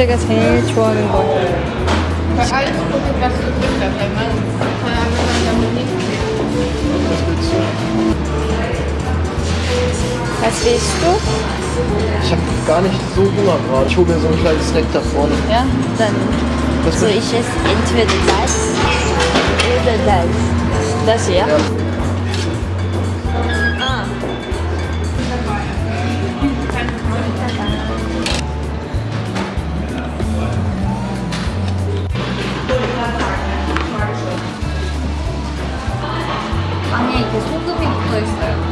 제가 제일 좋아하는 거예요. Alles gucken, was du willst, weil man von anderen damit nicht Was willst du? Was willst du? Ich habe gar nicht so Hunger gerade. Ich hole mir so einen kleinen Snack da vorne. Ja, dann Was so willst ich esse entweder das oder das. Das hier? Ja. 이렇게 소금이 붙어 있어요.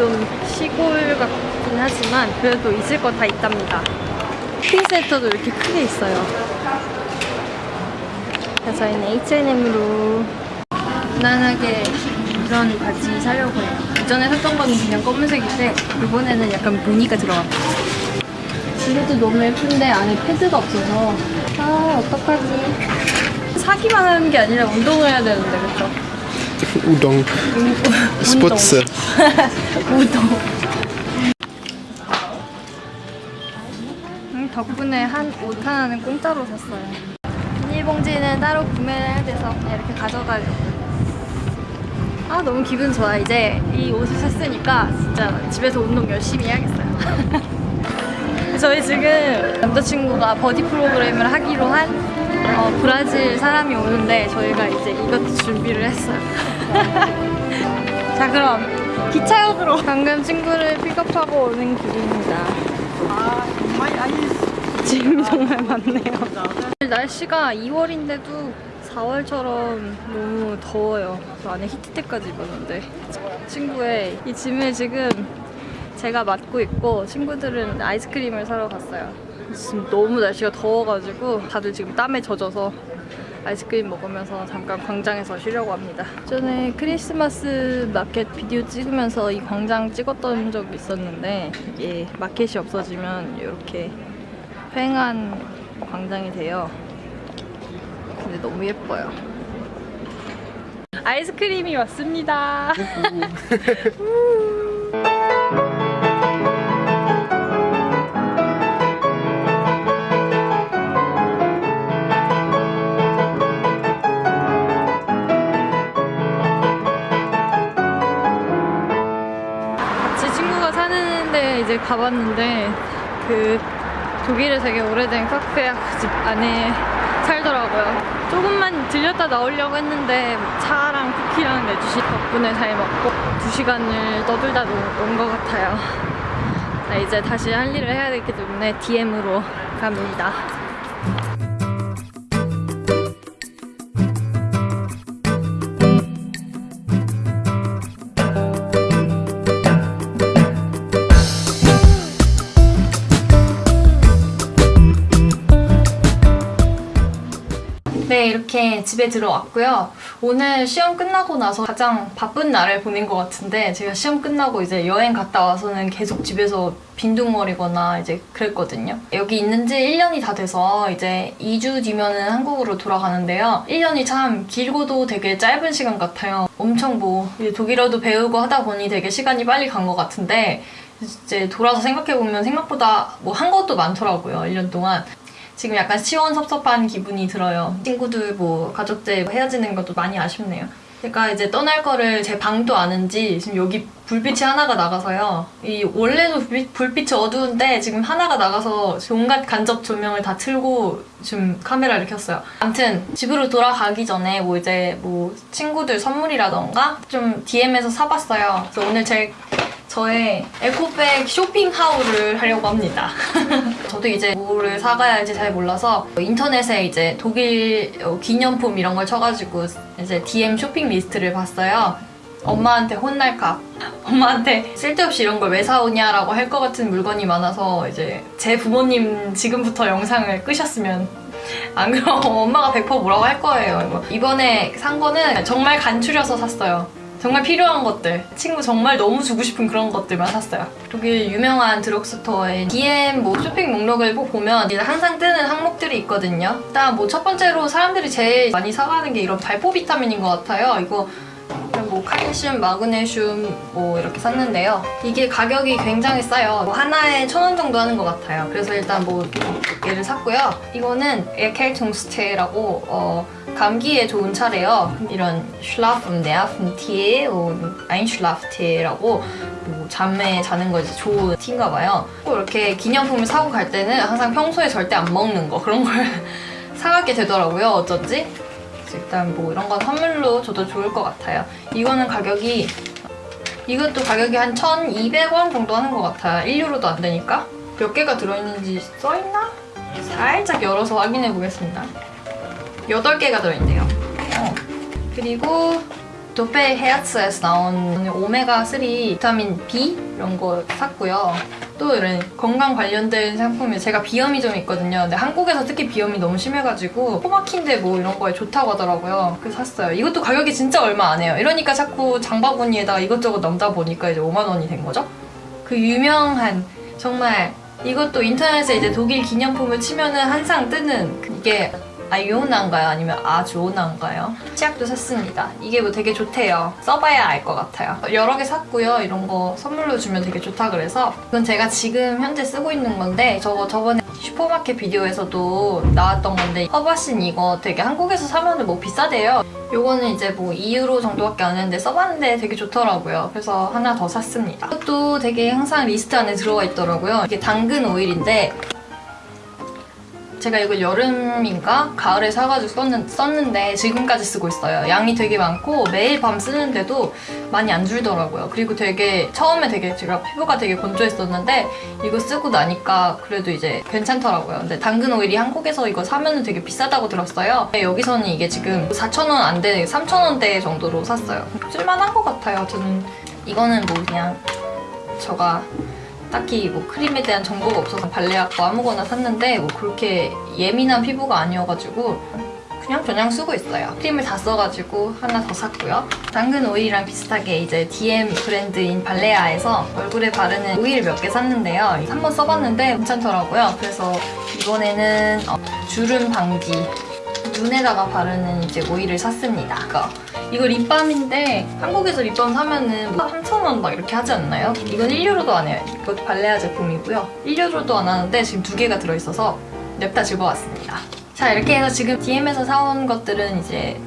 좀 시골 같긴 하지만 그래도 있을 거 다 있답니다. 쇼핑센터도 이렇게 크게 있어요. 그래서 저희는 H&M으로 무난하게 이런 바지 사려고 해요. 이전에 샀던 거는 그냥 검은색인데 이번에는 약간 무늬가 들어갔어요. 이것도 너무 예쁜데 안에 패드가 없어서 아 어떡하지 사기만 하는 게 아니라 운동을 해야 되는데 그쵸? Udon. 스포츠. 우동. 음, 덕분에 한 옷 하나는 공짜로 샀어요. 비닐봉지는 따로 구매를 해야 돼서 그냥 이렇게 가져가려고. 아 너무 기분 좋아. 이제 이 옷을 샀으니까 진짜 집에서 운동 열심히 해야겠어요. 저희 지금 남자친구가 버디 프로그램을 하기로 한 어, 브라질 사람이 오는데 저희가 이제 이것도 준비를 했어요. 자 그럼 기차역으로. 방금 친구를 픽업하고 오는 길입니다. 아 정말 아니. 지금 정말 많네요. 날씨가 2월인데도 4월처럼 너무 더워요. 저 안에 히트텍까지 입었는데. 친구의 이 짐을 지금 제가 맡고 있고 친구들은 아이스크림을 사러 갔어요 지금 너무 날씨가 더워가지고 다들 지금 땀에 젖어서 아이스크림 먹으면서 잠깐 광장에서 쉬려고 합니다. 전에 크리스마스 마켓 비디오 찍으면서 이 광장 찍었던 적이 있었는데 이게 마켓이 없어지면 이렇게 휑한 광장이 돼요. 근데 너무 예뻐요. 아이스크림이 왔습니다. 가봤는데 그 독일에 되게 오래된 카페 집 안에 살더라고요. 조금만 들렸다 나오려고 했는데 차랑 쿠키랑 내주시 덕분에 잘 먹고 두 시간을 떠들다 온 것 같아요. 자, 이제 다시 할 일을 해야 되기 때문에 DM으로 갑니다. 이렇게 집에 들어왔고요. 오늘 시험 끝나고 나서 가장 바쁜 날을 보낸 것 같은데 제가 시험 끝나고 이제 여행 갔다 와서는 계속 집에서 빈둥거리거나 이제 그랬거든요. 여기 있는 지 1년이 다 돼서 이제 2주 뒤면은 한국으로 돌아가는데요. 1년이 참 길고도 되게 짧은 시간 같아요. 엄청 뭐 독일어도 배우고 하다 보니 되게 시간이 빨리 간 것 같은데 이제 돌아서 생각해보면 생각보다 뭐 한 것도 많더라고요. 1년 동안. 지금 약간 시원섭섭한 기분이 들어요. 친구들 뭐 가족들 헤어지는 것도 많이 아쉽네요. 제가 이제 떠날 거를 제 방도 아는지 지금 여기 불빛이 하나가 나가서요. 이 원래도 불빛, 불빛이 어두운데 지금 하나가 나가서 온갖 간접 조명을 다 틀고 지금 카메라를 켰어요. 아무튼 집으로 돌아가기 전에 뭐 이제 뭐 친구들 선물이라던가 좀 DM에서 사봤어요. 그래서 오늘 제 저의 에코백 쇼핑 하울을 하려고 합니다. 저도 이제 뭐를 사가야 할지 잘 몰라서 인터넷에 이제 독일 어, 기념품 이런 걸 쳐가지고 이제 DM 쇼핑 리스트를 봤어요. 엄마한테 혼날까 엄마한테 쓸데없이 이런 걸 왜 사오냐라고 할 것 같은 물건이 많아서 이제 제 부모님 지금부터 영상을 끄셨으면 안 그럼 엄마가 100% 뭐라고 할 거예요. 이번에 산 거는 정말 간추려서 샀어요 정말 필요한 것들. 친구 정말 너무 주고 싶은 그런 것들만 샀어요. 독일 유명한 드럭스토어에 DM 뭐 쇼핑 목록을 꼭 보면 항상 뜨는 항목들이 있거든요. 일단 뭐 첫 번째로 사람들이 제일 많이 사가는 게 이런 발포 비타민인 것 같아요. 이거 뭐 칼슘, 마그네슘 뭐 이렇게 샀는데요. 이게 가격이 굉장히 싸요. 뭐 하나에 천 원 정도 하는 것 같아요. 그래서 일단 뭐몇 개를 샀고요. 이거는 에켈퉁스테라고 어, 감기에 좋은 차래요. 이런 슐라프, 네아픈티에, 아인슐라프테라고 뭐 잠에 자는 거 이제 좋은 티인가 봐요. 꼭 이렇게 기념품을 사고 갈 때는 항상 평소에 절대 안 먹는 거 그런 걸 사가게 되더라고요. 어쩐지. 일단 뭐 이런 건 선물로 줘도 좋을 것 같아요. 이거는 가격이 이것도 가격이 한 1,200원 정도 하는 것 같아요. 1유로도 안 되니까. 몇 개가 들어있는지 써있나? 살짝 열어서 확인해 보겠습니다. 8개가 들어있네요. 어. 그리고 도페 헤아츠에서 나온 오메가3 비타민 B 이런 거 샀고요. 또 이런 건강 관련된 상품이 제가 비염이 좀 있거든요. 근데 한국에서 특히 비염이 너무 심해가지고 코막힌데 뭐 이런 거에 좋다고 하더라고요. 그래서 샀어요. 이것도 가격이 진짜 얼마 안 해요. 이러니까 자꾸 장바구니에다가 이것저것 넣다 보니까 이제 5만 원이 된 거죠. 그 유명한 정말 이것도 인터넷에 이제 독일 기념품을 치면은 항상 뜨는 이게 아이오나인가요? 아니면 Ajona인가요? 치약도 샀습니다. 이게 뭐 되게 좋대요. 써봐야 알 것 같아요. 여러 개 샀고요. 이런 거 선물로 주면 되게 좋다 그래서 이건 제가 지금 현재 쓰고 있는 건데 저거 저번에 슈퍼마켓 비디오에서도 나왔던 건데 Herbacin 이거 되게 한국에서 사면 은 뭐 비싸대요. 요거는 이제 뭐 2유로 정도밖에 안 했는데 써봤는데 되게 좋더라고요. 그래서 하나 더 샀습니다. 이것도 되게 항상 리스트 안에 들어가 있더라고요. 이게 당근 오일인데 제가 이걸 여름인가 가을에 사가지고 썼는, 썼는 데 지금까지 쓰고 있어요. 양이 되게 많고 매일 밤 쓰는데도 많이 안 줄더라고요. 그리고 되게 처음에 되게 제가 피부가 되게 건조했었는데 이거 쓰고 나니까 그래도 이제 괜찮더라고요. 근데 당근 오일이 한국에서 이거 사면은 되게 비싸다고 들었어요. 여기서는 이게 지금 4,000원 안 돼, 3,000원대 정도로 샀어요. 쓸만한 것 같아요. 저는 이거는 뭐 그냥 제가 딱히 뭐 크림에 대한 정보가 없어서 발레학과 아무거나 샀는데 뭐 그렇게 예민한 피부가 아니어가지고 그냥 그냥 쓰고 있어요. 크림을 다 써가지고 하나 더 샀고요. 당근 오일이랑 비슷하게 이제 DM 브랜드인 발레아에서 얼굴에 바르는 오일 몇 개 샀는데요. 한번 써봤는데 괜찮더라고요. 그래서 이번에는 어, 주름 방지 눈에다가 바르는 이제 오일을 샀습니다. 이거. 이거 립밤인데 한국에서 립밤 사면은 뭐 3,000원 막 이렇게 하지 않나요? 이건 1유로도 안 해요. 이거 발레아 제품이고요. 1유로도 안 하는데 지금 두 개가 들어있어서 냅다 집어왔습니다. 자 이렇게 해서 지금 DM에서 사온 것들은 이제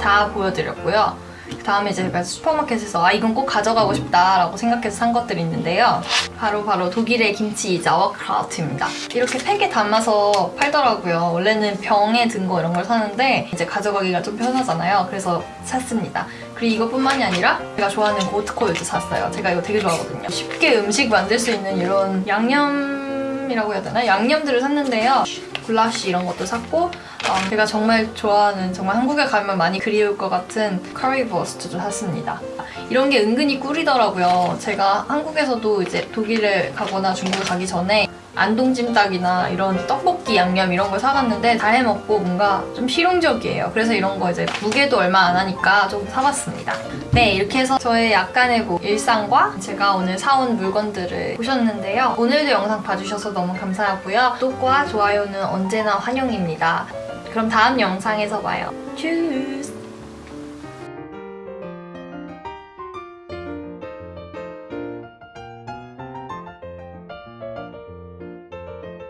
다 보여드렸고요. 그 다음에 제가 슈퍼마켓에서 아 이건 꼭 가져가고 싶다라고 생각해서 산 것들이 있는데요. 바로 바로 독일의 김치 자워크라우트입니다. 이렇게 팩에 담아서 팔더라고요. 원래는 병에 든 거 이런 걸 사는데 이제 가져가기가 좀 편하잖아요. 그래서 샀습니다. 그리고 이것뿐만이 아니라 제가 좋아하는 고트코일도 샀어요. 제가 이거 되게 좋아하거든요. 쉽게 음식 만들 수 있는 이런 양념 이라고 해야 되나? 양념들을 샀는데요. 굴라쉬 이런 것도 샀고 어, 제가 정말 좋아하는 정말 한국에 가면 많이 그리울 것 같은 커리버스트도 샀습니다. 이런 게 은근히 꿀이더라고요. 제가 한국에서도 이제 독일에 가거나 중국에 가기 전에 안동찜닭이나 이런 떡볶이 양념 이런 걸 사갔는데 다 해먹고 뭔가 좀 실용적이에요. 그래서 이런 거 이제 무게도 얼마 안 하니까 좀 사봤습니다. 네 이렇게 해서 저의 약간의 뭐 일상과 제가 오늘 사온 물건들을 보셨는데요. 오늘도 영상 봐주셔서 너무 감사하고요. 구독과 좋아요는 언제나 환영입니다. 그럼 다음 영상에서 봐요. 츄스!